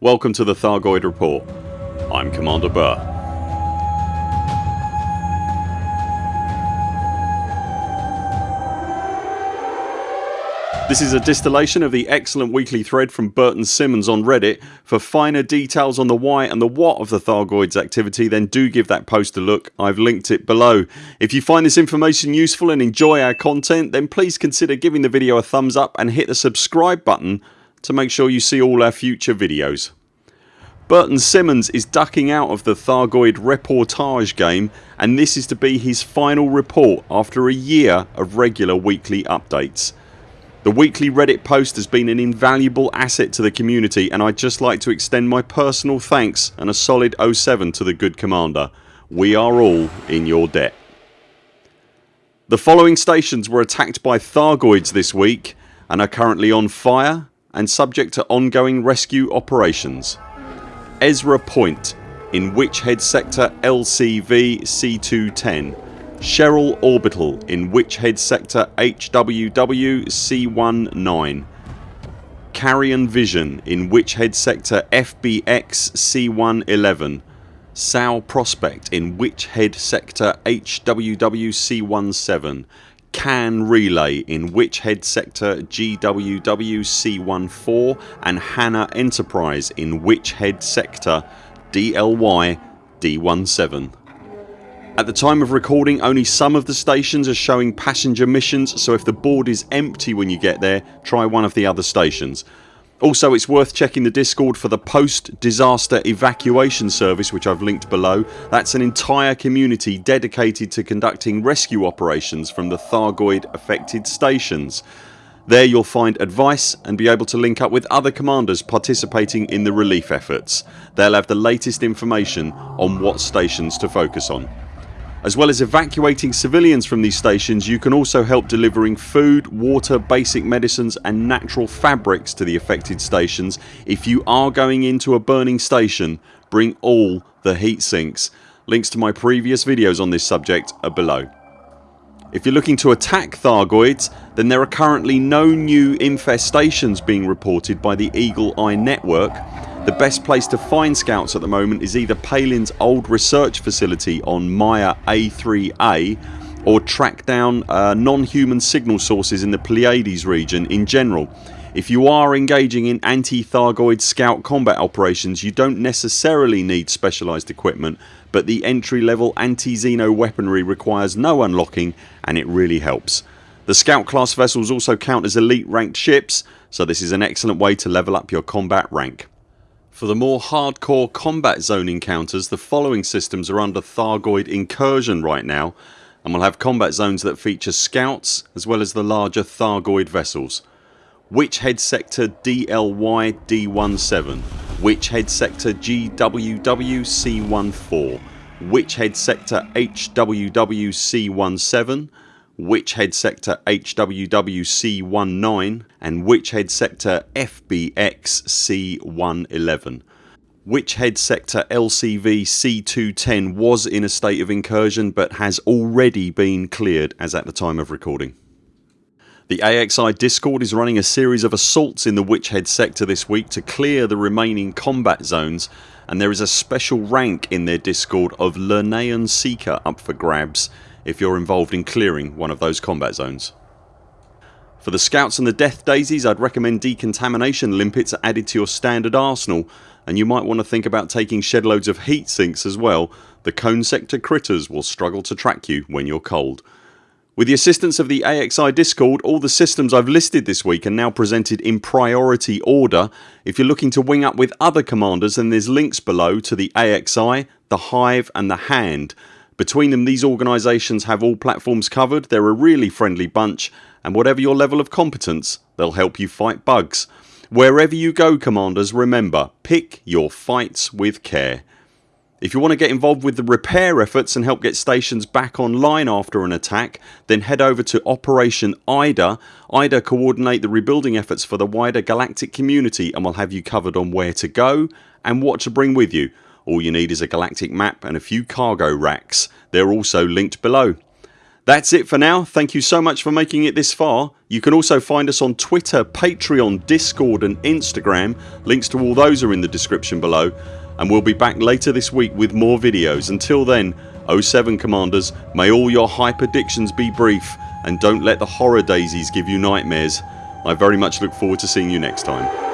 Welcome to the Thargoid Report. I'm Commander Burr. This is a distillation of the excellent weekly thread from Burton Simmons on Reddit. For finer details on the why and the what of the Thargoids activity then do give that post a look. I've linked it below. If you find this information useful and enjoy our content then please consider giving the video a thumbs up and hit the subscribe button to make sure you see all our future videos. Burton Simmons is ducking out of the Thargoid reportage game and this is to be his final report after a year of regular weekly updates. The weekly reddit post has been an invaluable asset to the community and I'd just like to extend my personal thanks and a solid 07 to the good commander. We are all in your debt. The following stations were attacked by Thargoids this week and are currently on fire and subject to ongoing rescue operations. Ezra Point in Witchhead Sector LCV C210 Cheryl Orbital in Witchhead Sector HWW C19 Carrion Vision in Witchhead Sector FBX C111 Sal Prospect in Witchhead Sector HWW C17 Can Relay in Witchhead Sector GWW C14 and Hannah Enterprise in Witchhead Sector DLY D17 at the time of recording only some of the stations are showing passenger missions so if the board is empty when you get there try one of the other stations. Also it's worth checking the discord for the post disaster evacuation service which I've linked below. That's an entire community dedicated to conducting rescue operations from the Thargoid affected stations. There you'll find advice and be able to link up with other commanders participating in the relief efforts. They'll have the latest information on what stations to focus on. As well as evacuating civilians from these stations you can also help delivering food, water, basic medicines and natural fabrics to the affected stations. If you are going into a burning station bring all the heat sinks. Links to my previous videos on this subject are below. If you're looking to attack Thargoids then there are currently no new infestations being reported by the Eagle Eye network the best place to find scouts at the moment is either Palin's old research facility on Maia A3A or track down uh, non-human signal sources in the Pleiades region in general. If you are engaging in anti-Thargoid scout combat operations you don't necessarily need specialised equipment but the entry level anti-Xeno weaponry requires no unlocking and it really helps. The scout class vessels also count as elite ranked ships so this is an excellent way to level up your combat rank. For the more hardcore combat zone encounters the following systems are under Thargoid incursion right now and will have combat zones that feature scouts as well as the larger Thargoid vessels. Witchhead Sector DLY D17 Witchhead Sector GWW C14 Witchhead Sector HWW C17 Witchhead Sector HWWC19 and Witchhead Sector FBX-C111. Witchhead Sector LCV C210 was in a state of incursion but has already been cleared as at the time of recording. The AXI discord is running a series of assaults in the Witchhead sector this week to clear the remaining combat zones and there is a special rank in their discord of Lernaean Seeker up for grabs if you're involved in clearing one of those combat zones. For the scouts and the death daisies I'd recommend decontamination limpets are added to your standard arsenal and you might want to think about taking shed loads of heat sinks as well. The cone sector critters will struggle to track you when you're cold. With the assistance of the AXI discord all the systems I've listed this week are now presented in priority order. If you're looking to wing up with other commanders then there's links below to the AXI, the Hive and the Hand between them these organisations have all platforms covered, they're a really friendly bunch and whatever your level of competence they'll help you fight bugs. Wherever you go commanders remember pick your fights with care. If you want to get involved with the repair efforts and help get stations back online after an attack then head over to Operation IDA. IDA coordinate the rebuilding efforts for the wider galactic community and we'll have you covered on where to go and what to bring with you all you need is a galactic map and a few cargo racks. They're also linked below. That's it for now. Thank you so much for making it this far. You can also find us on Twitter, Patreon, Discord and Instagram. Links to all those are in the description below and we'll be back later this week with more videos. Until then 0 7 CMDRs may all your hyperdictions be brief and don't let the horror daisies give you nightmares. I very much look forward to seeing you next time.